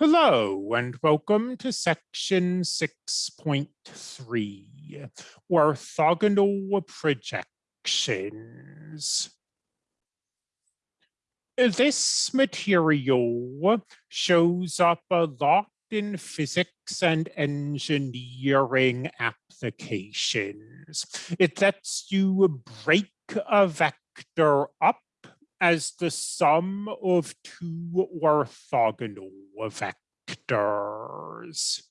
Hello and welcome to section 6.3, orthogonal projections. This material shows up a lot in physics and engineering applications. It lets you break a vector up as the sum of two orthogonal vectors.